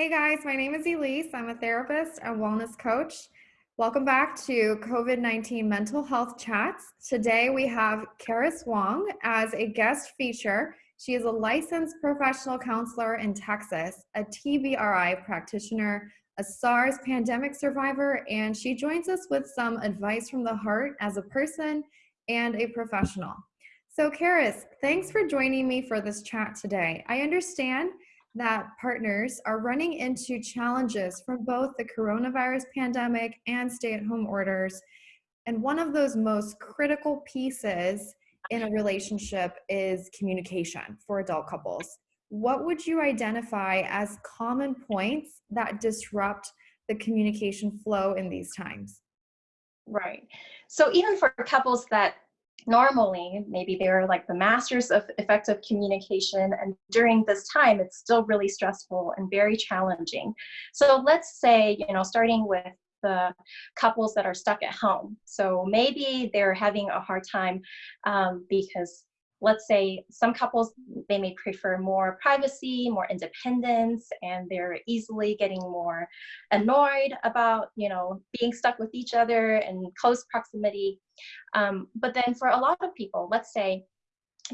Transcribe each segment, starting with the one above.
Hey guys, my name is Elise. I'm a therapist and wellness coach. Welcome back to COVID 19 Mental Health Chats. Today we have Karis Wong as a guest feature. She is a licensed professional counselor in Texas, a TBRI practitioner, a SARS pandemic survivor, and she joins us with some advice from the heart as a person and a professional. So, Karis, thanks for joining me for this chat today. I understand that partners are running into challenges from both the coronavirus pandemic and stay at home orders. And one of those most critical pieces in a relationship is communication for adult couples. What would you identify as common points that disrupt the communication flow in these times? Right. So even for couples that normally maybe they're like the masters of effective communication and during this time it's still really stressful and very challenging. So let's say you know starting with the couples that are stuck at home. So maybe they're having a hard time um, because let's say some couples they may prefer more privacy more independence and they're easily getting more annoyed about you know being stuck with each other and close proximity. Um, but then for a lot of people let's say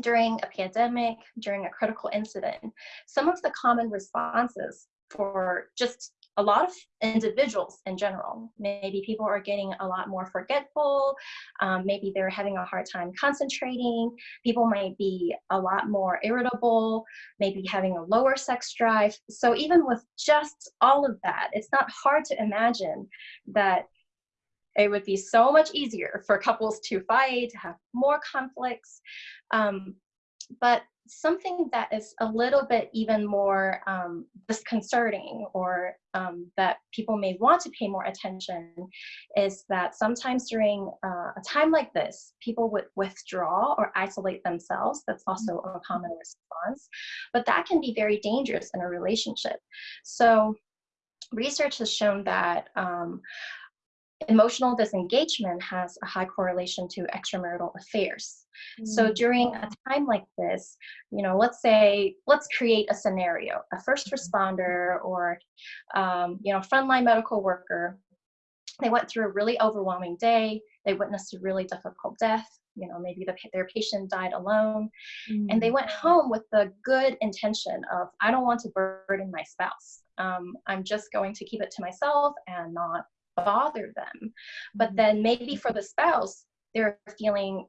during a pandemic during a critical incident some of the common responses for just a lot of individuals in general. Maybe people are getting a lot more forgetful. Um, maybe they're having a hard time concentrating. People might be a lot more irritable, maybe having a lower sex drive. So even with just all of that, it's not hard to imagine that it would be so much easier for couples to fight, to have more conflicts. Um, but something that is a little bit even more um, disconcerting or um, that people may want to pay more attention is that sometimes during uh, a time like this, people would withdraw or isolate themselves. That's also a common response, but that can be very dangerous in a relationship. So research has shown that um, emotional disengagement has a high correlation to extramarital affairs. So mm. during a time like this, you know, let's say, let's create a scenario, a first mm-hmm. responder or, um, you know, frontline medical worker, they went through a really overwhelming day, they witnessed a really difficult death, you know, maybe the, their patient died alone, mm. and they went mm. home with the good intention of, I don't want to burden my spouse. Um, I'm just going to keep it to myself and not bother them. But mm-hmm. then maybe for the spouse, they're feeling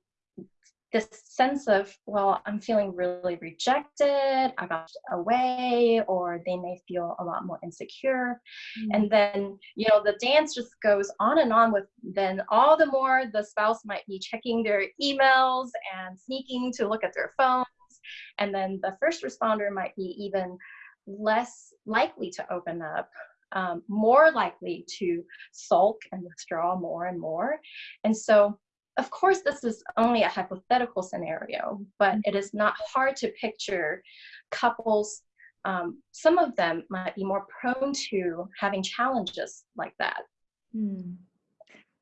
this sense of, well, I'm feeling really rejected, I got away, or they may feel a lot more insecure. Mm-hmm. And then, you know, the dance just goes on and on with then all the more the spouse might be checking their emails and sneaking to look at their phones. And then the first responder might be even less likely to open up um, more likely to sulk and withdraw more and more. And so, of course, this is only a hypothetical scenario, but it is not hard to picture couples. Um, some of them might be more prone to having challenges like that. Hmm.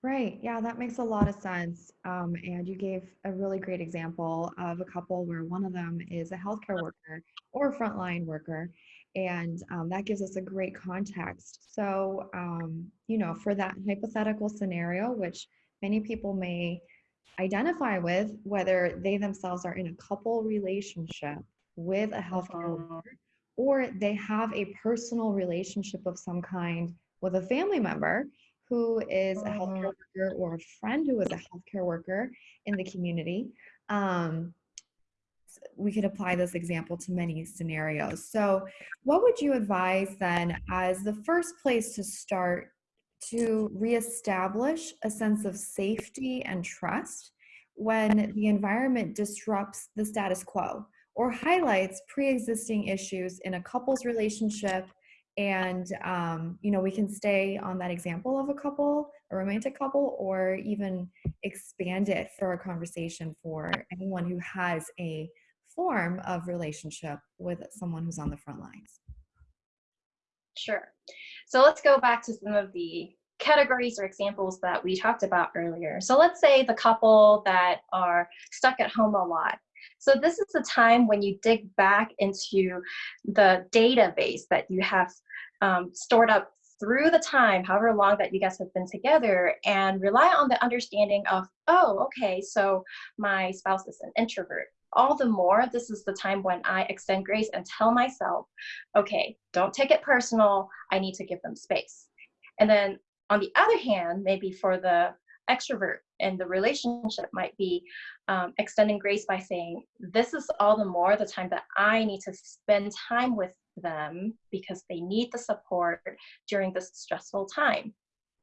Right. Yeah, that makes a lot of sense. Um, and you gave a really great example of a couple where one of them is a healthcare worker or a frontline worker, and um, that gives us a great context. So, um, you know, for that hypothetical scenario, which many people may identify with, whether they themselves are in a couple relationship with a healthcare uh-huh. worker, or they have a personal relationship of some kind with a family member who is a healthcare uh-huh. worker or a friend who is a healthcare worker in the community. Um, we could apply this example to many scenarios. So what would you advise then as the first place to start to reestablish a sense of safety and trust when the environment disrupts the status quo or highlights pre-existing issues in a couple's relationship and um, you know we can stay on that example of a couple a romantic couple or even expand it for a conversation for anyone who has a form of relationship with someone who's on the front lines? Sure. So let's go back to some of the categories or examples that we talked about earlier. So let's say the couple that are stuck at home a lot. So this is the time when you dig back into the database that you have um, stored up through the time, however long that you guys have been together, and rely on the understanding of, oh, okay, so my spouse is an introvert. All the more, this is the time when I extend grace and tell myself, okay, don't take it personal. I need to give them space. And then on the other hand, maybe for the extrovert and the relationship might be um, extending grace by saying, this is all the more the time that I need to spend time with them because they need the support during this stressful time.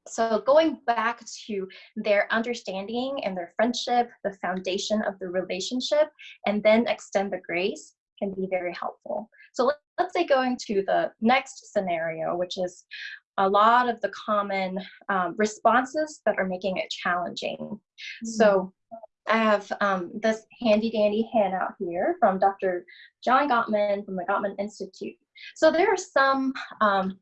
So going back to their understanding and their friendship, the foundation of the relationship, and then extend the grace can be very helpful. So let's say going to the next scenario, which is a lot of the common um, responses that are making it challenging. Mm -hmm. So I have um, this handy dandy handout here from Dr. John Gottman from the Gottman Institute. So there are some um,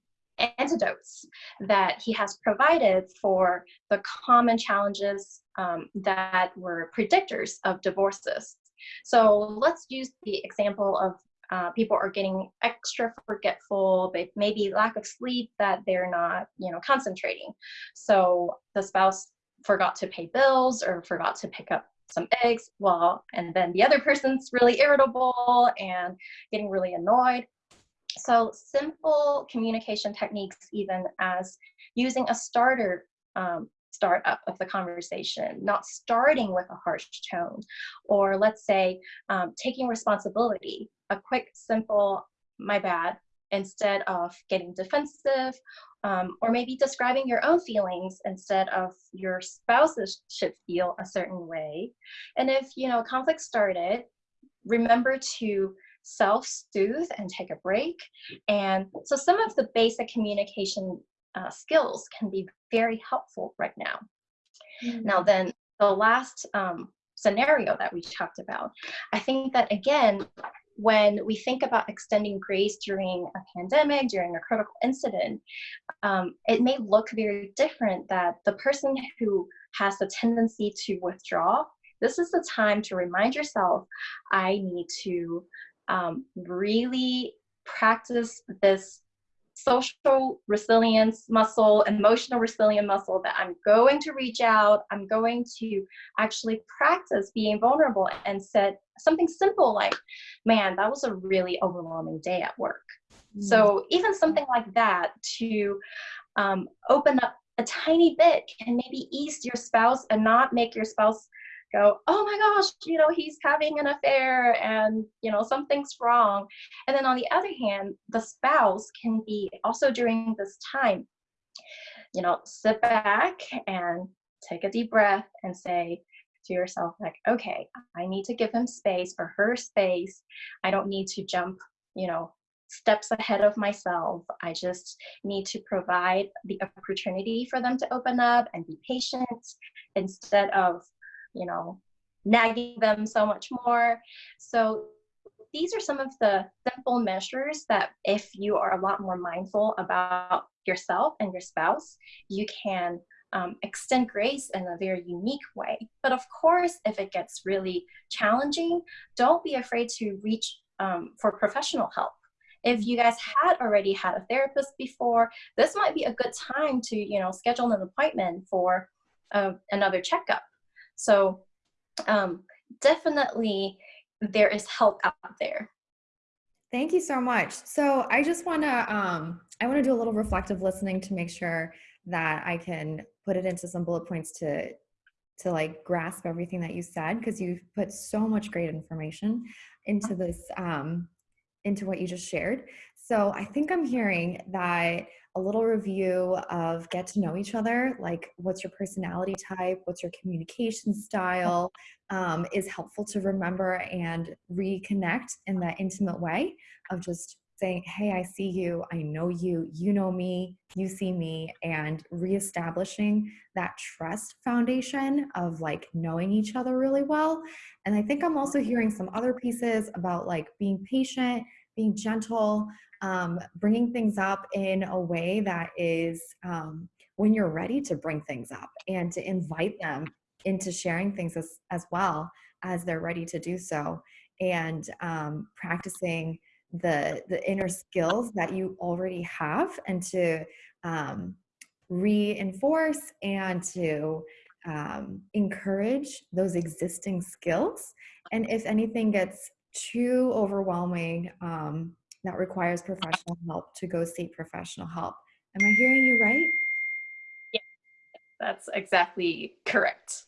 antidotes that he has provided for the common challenges um, that were predictors of divorces. So let's use the example of uh, people are getting extra forgetful, they maybe lack of sleep that they're not, you know, concentrating. So the spouse forgot to pay bills or forgot to pick up some eggs well and then the other person's really irritable and getting really annoyed so simple communication techniques even as using a starter um, start up of the conversation not starting with a harsh tone or let's say um, taking responsibility a quick simple my bad instead of getting defensive um, or maybe describing your own feelings instead of your spouses should feel a certain way. And if, you know, conflict started, remember to self-soothe and take a break. And so some of the basic communication uh, skills can be very helpful right now. Mm -hmm. Now then, the last um, scenario that we talked about, I think that again, when we think about extending grace during a pandemic, during a critical incident, um, it may look very different that the person who has the tendency to withdraw, this is the time to remind yourself, I need to um, really practice this social resilience muscle, emotional resilience muscle that I'm going to reach out, I'm going to actually practice being vulnerable and set something simple like, man, that was a really overwhelming day at work. Mm. So even something like that to um, open up a tiny bit can maybe ease your spouse and not make your spouse go, oh my gosh, you know, he's having an affair and, you know, something's wrong. And then on the other hand, the spouse can be also during this time, you know, sit back and take a deep breath and say to yourself, like, okay, I need to give him space or her space. I don't need to jump, you know, steps ahead of myself. I just need to provide the opportunity for them to open up and be patient instead of you know, nagging them so much more. So these are some of the simple measures that if you are a lot more mindful about yourself and your spouse, you can um, extend grace in a very unique way. But of course, if it gets really challenging, don't be afraid to reach um, for professional help. If you guys had already had a therapist before, this might be a good time to, you know, schedule an appointment for uh, another checkup so um, definitely there is help out there. Thank you so much. So I just want to, um, I want to do a little reflective listening to make sure that I can put it into some bullet points to, to like grasp everything that you said, because you've put so much great information into this, um, into what you just shared. So I think I'm hearing that a little review of get to know each other, like what's your personality type, what's your communication style, um, is helpful to remember and reconnect in that intimate way of just saying, hey, I see you, I know you, you know me, you see me, and reestablishing that trust foundation of like knowing each other really well. And I think I'm also hearing some other pieces about like being patient, being gentle, um, bringing things up in a way that is um, when you're ready to bring things up and to invite them into sharing things as, as well as they're ready to do so. And um, practicing the the inner skills that you already have and to um, reinforce and to um, encourage those existing skills. And if anything gets too overwhelming um, that requires professional help to go seek professional help. Am i hearing you right? Yeah, That's exactly correct.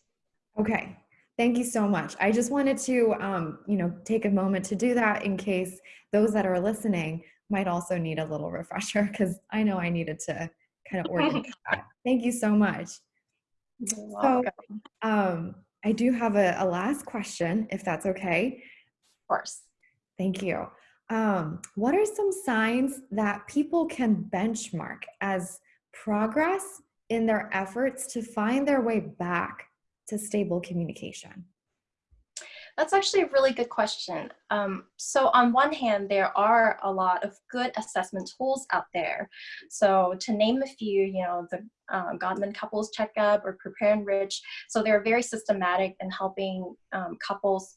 Okay, thank you so much. I just wanted to, um, you know, take a moment to do that in case those that are listening might also need a little refresher because I know I needed to kind of organize that. Thank you so much. So, um, I do have a, a last question, if that's okay. Of course. Thank you. Um, what are some signs that people can benchmark as progress in their efforts to find their way back to stable communication? That's actually a really good question. Um, so on one hand, there are a lot of good assessment tools out there. So to name a few, you know, the um, Gottman Couples Checkup or Prepare Enrich. So they're very systematic in helping um, couples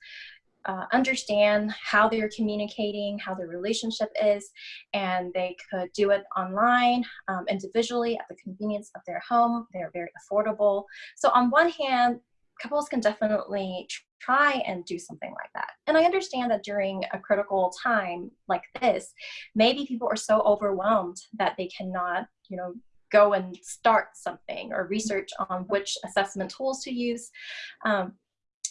uh, understand how they're communicating, how their relationship is, and they could do it online, um, individually at the convenience of their home. They're very affordable. So on one hand, couples can definitely try and do something like that. And I understand that during a critical time like this, maybe people are so overwhelmed that they cannot, you know, go and start something or research on which assessment tools to use. Um,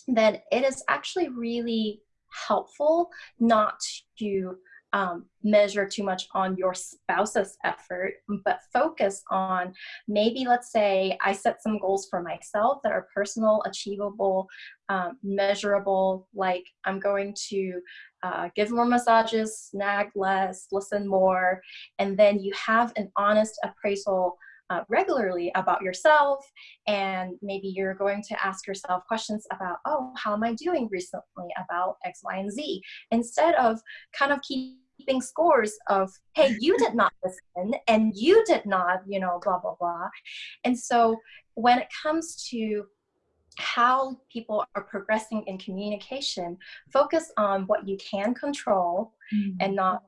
then it is actually really helpful not to um, measure too much on your spouse's effort, but focus on maybe, let's say, I set some goals for myself that are personal, achievable, um, measurable, like I'm going to uh, give more massages, snag less, listen more, and then you have an honest appraisal uh, regularly about yourself and maybe you're going to ask yourself questions about oh how am i doing recently about x y and z? Instead of kind of keeping scores of hey you did not listen and you did not you know blah blah blah. And so when it comes to how people are progressing in communication focus on what you can control and not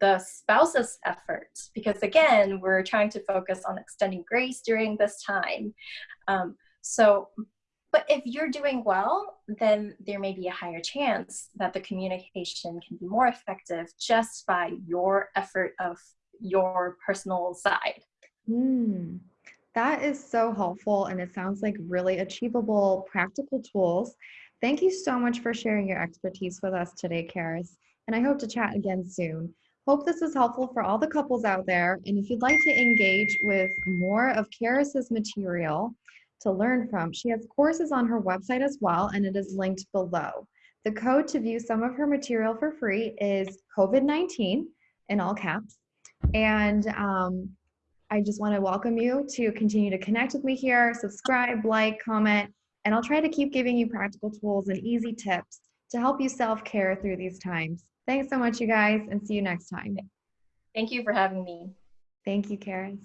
the spouse's efforts because again we're trying to focus on extending grace during this time um, so but if you're doing well then there may be a higher chance that the communication can be more effective just by your effort of your personal side Mm, that is so helpful, and it sounds like really achievable, practical tools. Thank you so much for sharing your expertise with us today, Karis, and I hope to chat again soon. Hope this is helpful for all the couples out there, and if you'd like to engage with more of Karis's material to learn from, she has courses on her website as well, and it is linked below. The code to view some of her material for free is COVID-19 in all caps, and um, I just want to welcome you to continue to connect with me here, subscribe, like, comment, and I'll try to keep giving you practical tools and easy tips to help you self care through these times. Thanks so much, you guys, and see you next time. thank you for having me Thank you, Karis.